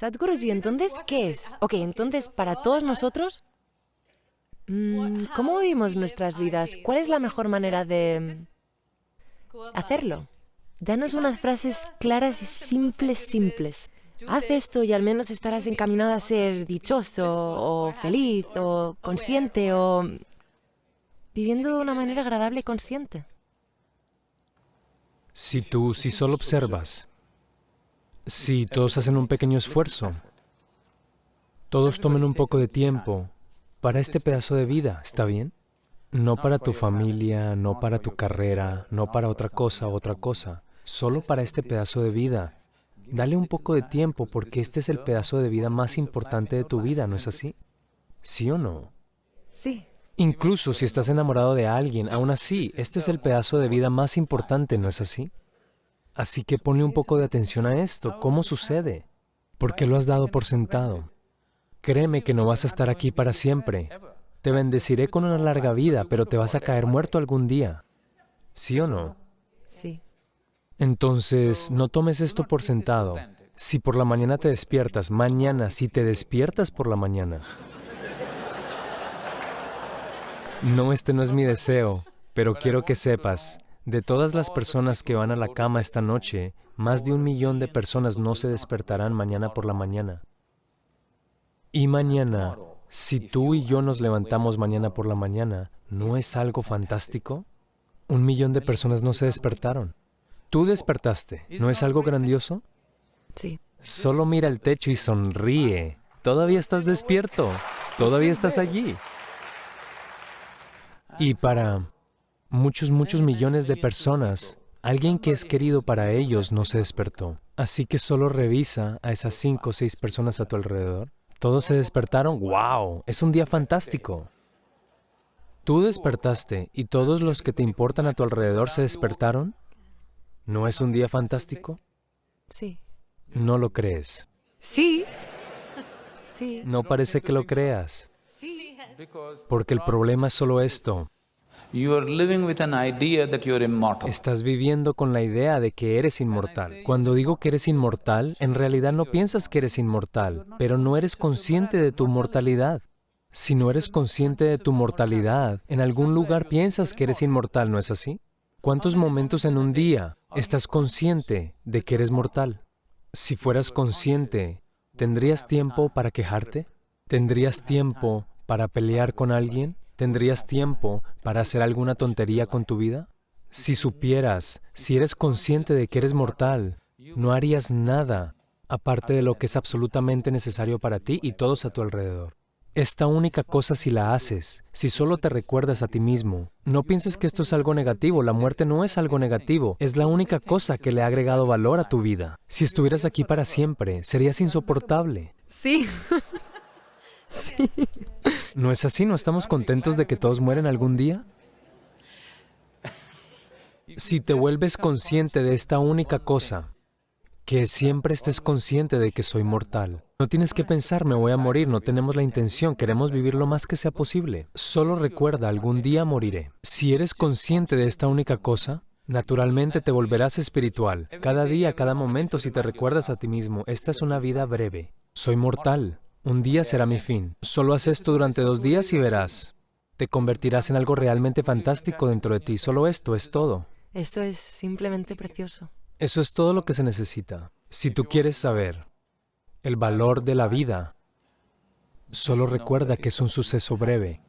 Sadhguruji, entonces, ¿qué es? Ok, entonces, para todos nosotros, mm, ¿cómo vivimos nuestras vidas? ¿Cuál es la mejor manera de hacerlo? Danos unas frases claras y simples, simples. Haz esto y al menos estarás encaminado a ser dichoso o feliz o consciente o viviendo de una manera agradable y consciente. Si tú, si solo observas, si todos hacen un pequeño esfuerzo, todos tomen un poco de tiempo para este pedazo de vida, ¿está bien? No para tu familia, no para tu carrera, no para otra cosa, otra cosa, solo para este pedazo de vida. Dale un poco de tiempo porque este es el pedazo de vida más importante de tu vida, ¿no es así? ¿Sí o no? Sí. Incluso si estás enamorado de alguien, aún así, este es el pedazo de vida más importante, ¿no es así? Así que ponle un poco de atención a esto. ¿Cómo sucede? ¿Por qué lo has dado por sentado? Créeme que no vas a estar aquí para siempre. Te bendeciré con una larga vida, pero te vas a caer muerto algún día. ¿Sí o no? Sí. Entonces, no tomes esto por sentado. Si por la mañana te despiertas, mañana, si te despiertas por la mañana. No, este no es mi deseo, pero quiero que sepas, de todas las personas que van a la cama esta noche, más de un millón de personas no se despertarán mañana por la mañana. Y mañana, si tú y yo nos levantamos mañana por la mañana, ¿no es algo fantástico? Un millón de personas no se despertaron. Tú despertaste, ¿no es algo grandioso? Sí. Solo mira el techo y sonríe. Todavía estás despierto, todavía estás allí. Y para muchos, muchos millones de personas, alguien que es querido para ellos no se despertó. Así que solo revisa a esas cinco o seis personas a tu alrededor. ¿Todos se despertaron? ¡Wow! Es un día fantástico. Tú despertaste y todos los que te importan a tu alrededor se despertaron. ¿No es un día fantástico? Sí. No lo crees. Sí. Sí. No parece que lo creas. Porque el problema es solo esto. Estás viviendo con la idea de que eres inmortal. Cuando digo que eres inmortal, en realidad no piensas que eres inmortal, pero no eres consciente de tu mortalidad. Si no eres consciente de tu mortalidad, en algún lugar piensas que eres inmortal, ¿no es así? ¿Cuántos momentos en un día estás consciente de que eres mortal? Si fueras consciente, ¿tendrías tiempo para quejarte? ¿Tendrías tiempo para pelear con alguien? ¿Tendrías tiempo para hacer alguna tontería con tu vida? Si supieras, si eres consciente de que eres mortal, no harías nada aparte de lo que es absolutamente necesario para ti y todos a tu alrededor. Esta única cosa si la haces, si solo te recuerdas a ti mismo, no pienses que esto es algo negativo, la muerte no es algo negativo, es la única cosa que le ha agregado valor a tu vida. Si estuvieras aquí para siempre, serías insoportable. Sí. sí. ¿No es así? ¿No estamos contentos de que todos mueren algún día? Si te vuelves consciente de esta única cosa, que siempre estés consciente de que soy mortal. No tienes que pensar, me voy a morir, no tenemos la intención, queremos vivir lo más que sea posible. Solo recuerda, algún día moriré. Si eres consciente de esta única cosa, naturalmente te volverás espiritual. Cada día, cada momento, si te recuerdas a ti mismo, esta es una vida breve. Soy mortal, un día será mi fin. Solo haz esto durante dos días y verás. Te convertirás en algo realmente fantástico dentro de ti. Solo esto es todo. Eso es simplemente precioso. Eso es todo lo que se necesita. Si tú quieres saber el valor de la vida, solo recuerda que es un suceso breve.